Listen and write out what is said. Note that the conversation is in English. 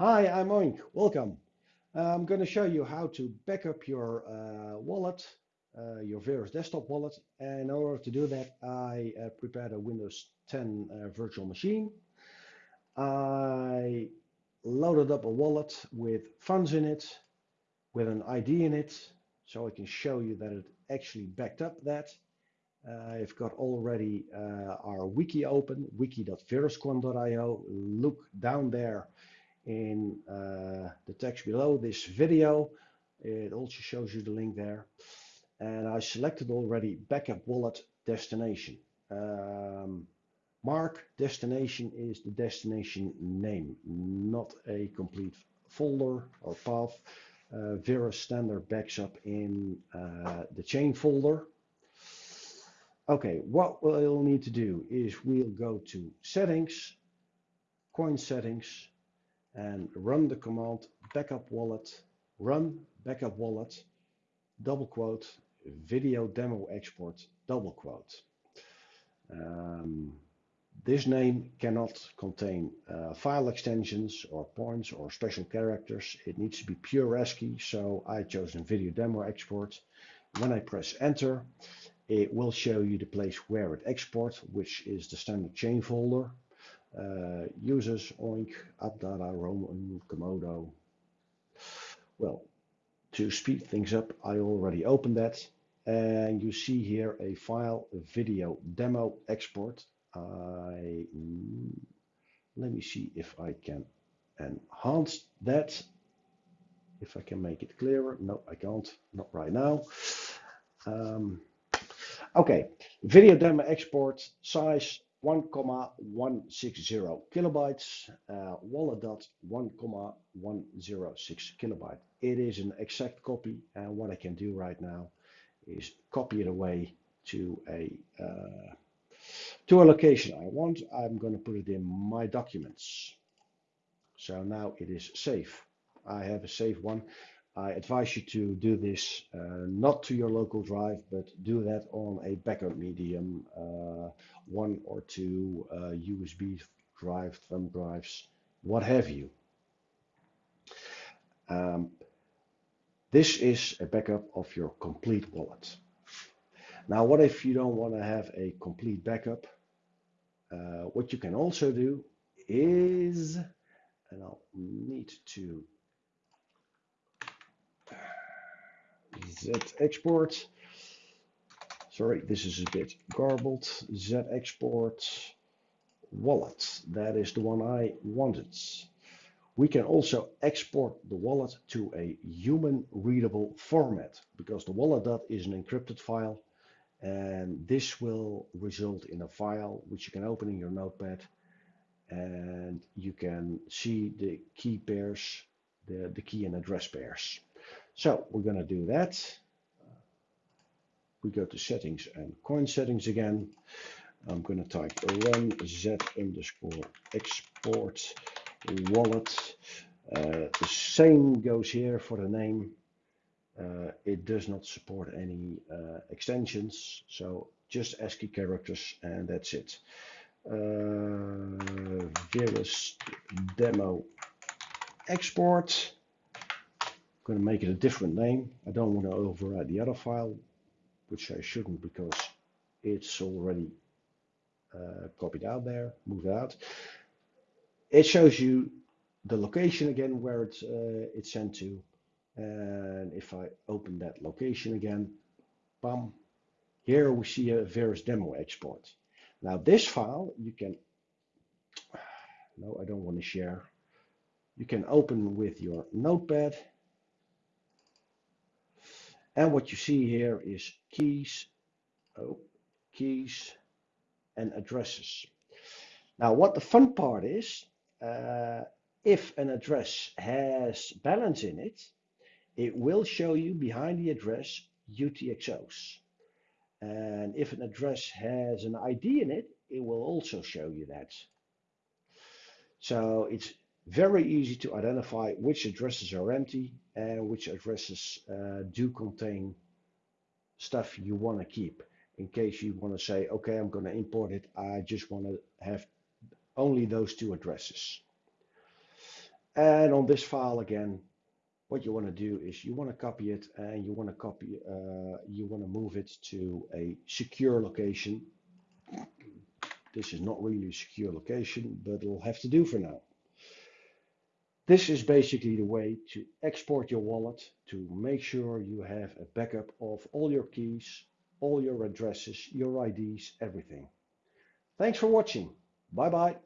Hi, I'm Oink. Welcome. I'm going to show you how to back up your uh, wallet, uh, your Verus desktop wallet. And in order to do that, I uh, prepared a Windows 10 uh, virtual machine. I loaded up a wallet with funds in it, with an ID in it, so I can show you that it actually backed up that. Uh, I've got already uh, our wiki open, wiki.veruscoin.io. Look down there in uh, the text below this video. It also shows you the link there. And I selected already backup wallet destination. Um, mark destination is the destination name, not a complete folder or path. Uh, Verus standard backs up in uh, the chain folder. Okay, what we'll need to do is we'll go to settings, coin settings, and run the command backup wallet, run backup wallet, double quote, video demo export, double quote. Um, this name cannot contain uh, file extensions or points or special characters. It needs to be pure ASCII, so I chose a video demo export. When I press enter, it will show you the place where it exports, which is the standard chain folder users, Oink, AppData, Roaming, Komodo. Well, to speed things up, I already opened that. And you see here a file, video demo export. I Let me see if I can enhance that. If I can make it clearer. No, I can't. Not right now. Um, okay, video demo export size 1,160 kilobytes, uh, wallet.1,106 kilobyte. It is an exact copy, and what I can do right now is copy it away to a uh, to a location I want. I'm going to put it in my documents. So now it is safe. I have a safe one. I advise you to do this uh, not to your local drive, but do that on a backup medium, uh, one or two uh, USB drive, thumb drives, what have you. Um, this is a backup of your complete wallet. Now, what if you don't want to have a complete backup? Uh, what you can also do is, and I'll need to Z export. Sorry, this is a bit garbled. Z export wallet. That is the one I wanted. We can also export the wallet to a human readable format because the wallet is an encrypted file and this will result in a file which you can open in your notepad and you can see the key pairs, the, the key and address pairs. So we're going to do that. We go to settings and coin settings again. I'm going to type run z underscore export wallet. Uh, the same goes here for the name. Uh, it does not support any uh, extensions, so just ASCII characters and that's it. Uh, Verus demo export going to make it a different name. I don't want to override the other file, which I shouldn't because it's already uh, copied out there, moved out. It shows you the location again where it's, uh, it's sent to. And if I open that location again, bam, here we see a Verus demo export. Now this file you can, no, I don't want to share. You can open with your notepad and what you see here is keys, oh, keys and addresses. Now what the fun part is, uh, if an address has balance in it, it will show you behind the address UTXOs. And if an address has an ID in it, it will also show you that. So it's very easy to identify which addresses are empty and which addresses uh, do contain stuff you want to keep in case you want to say, okay, I'm going to import it. I just want to have only those two addresses. And on this file again, what you want to do is you want to copy it and you want to copy, uh, you want to move it to a secure location. This is not really a secure location, but it'll have to do for now. This is basically the way to export your wallet to make sure you have a backup of all your keys, all your addresses, your IDs, everything. Thanks for watching. Bye bye.